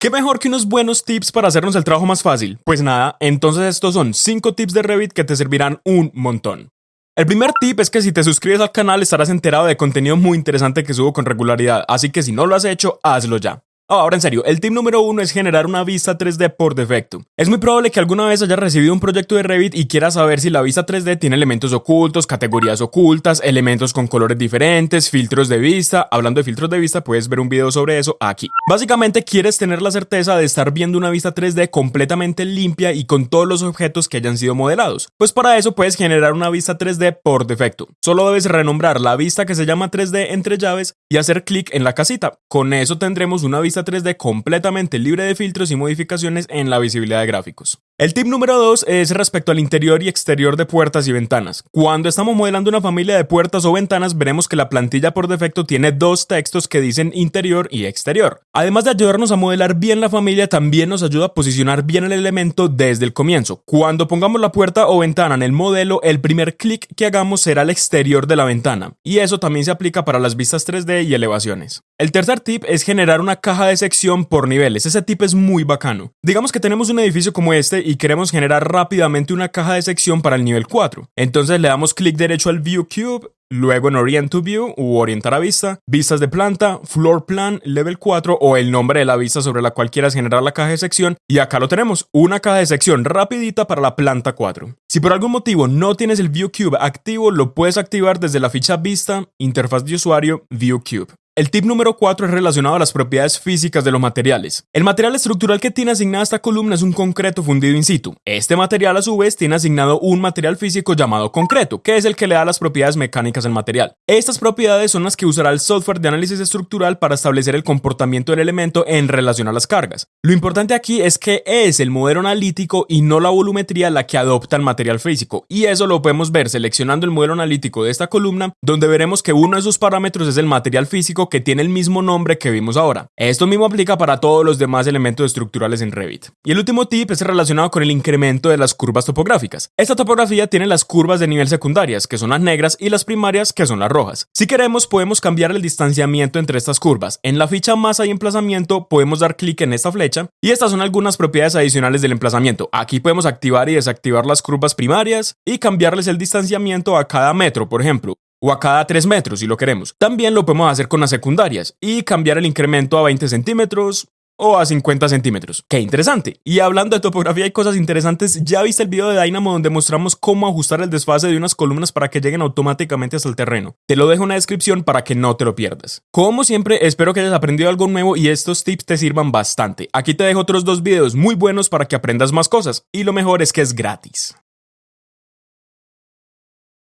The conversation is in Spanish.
¿Qué mejor que unos buenos tips para hacernos el trabajo más fácil? Pues nada, entonces estos son 5 tips de Revit que te servirán un montón. El primer tip es que si te suscribes al canal estarás enterado de contenido muy interesante que subo con regularidad, así que si no lo has hecho, hazlo ya. Oh, ahora en serio, el tip número uno es generar una vista 3D por defecto. Es muy probable que alguna vez hayas recibido un proyecto de Revit y quieras saber si la vista 3D tiene elementos ocultos, categorías ocultas, elementos con colores diferentes, filtros de vista. Hablando de filtros de vista, puedes ver un video sobre eso aquí. Básicamente quieres tener la certeza de estar viendo una vista 3D completamente limpia y con todos los objetos que hayan sido modelados. Pues para eso puedes generar una vista 3D por defecto. Solo debes renombrar la vista que se llama 3D entre llaves y hacer clic en la casita. Con eso tendremos una vista 3D completamente libre de filtros y modificaciones en la visibilidad de gráficos. El tip número 2 es respecto al interior y exterior de puertas y ventanas. Cuando estamos modelando una familia de puertas o ventanas, veremos que la plantilla por defecto tiene dos textos que dicen interior y exterior. Además de ayudarnos a modelar bien la familia, también nos ayuda a posicionar bien el elemento desde el comienzo. Cuando pongamos la puerta o ventana en el modelo, el primer clic que hagamos será el exterior de la ventana. Y eso también se aplica para las vistas 3D y elevaciones. El tercer tip es generar una caja de sección por niveles. Ese tip es muy bacano. Digamos que tenemos un edificio como este y queremos generar rápidamente una caja de sección para el nivel 4. Entonces le damos clic derecho al View Cube, luego en Orient to View u Orientar a Vista, Vistas de planta, Floor Plan, Level 4 o el nombre de la vista sobre la cual quieras generar la caja de sección. Y acá lo tenemos, una caja de sección rapidita para la planta 4. Si por algún motivo no tienes el View Cube activo, lo puedes activar desde la ficha Vista, Interfaz de usuario, View Cube. El tip número 4 es relacionado a las propiedades físicas de los materiales. El material estructural que tiene asignada esta columna es un concreto fundido in situ. Este material a su vez tiene asignado un material físico llamado concreto, que es el que le da las propiedades mecánicas al material. Estas propiedades son las que usará el software de análisis estructural para establecer el comportamiento del elemento en relación a las cargas. Lo importante aquí es que es el modelo analítico y no la volumetría la que adopta el material físico, y eso lo podemos ver seleccionando el modelo analítico de esta columna, donde veremos que uno de sus parámetros es el material físico que tiene el mismo nombre que vimos ahora. Esto mismo aplica para todos los demás elementos estructurales en Revit. Y el último tip es relacionado con el incremento de las curvas topográficas. Esta topografía tiene las curvas de nivel secundarias, que son las negras, y las primarias, que son las rojas. Si queremos, podemos cambiar el distanciamiento entre estas curvas. En la ficha masa y emplazamiento podemos dar clic en esta flecha, y estas son algunas propiedades adicionales del emplazamiento. Aquí podemos activar y desactivar las curvas primarias y cambiarles el distanciamiento a cada metro, por ejemplo o a cada 3 metros si lo queremos. También lo podemos hacer con las secundarias y cambiar el incremento a 20 centímetros o a 50 centímetros. Qué interesante. Y hablando de topografía y cosas interesantes, ya viste el video de Dynamo donde mostramos cómo ajustar el desfase de unas columnas para que lleguen automáticamente hasta el terreno. Te lo dejo en la descripción para que no te lo pierdas. Como siempre, espero que hayas aprendido algo nuevo y estos tips te sirvan bastante. Aquí te dejo otros dos videos muy buenos para que aprendas más cosas y lo mejor es que es gratis.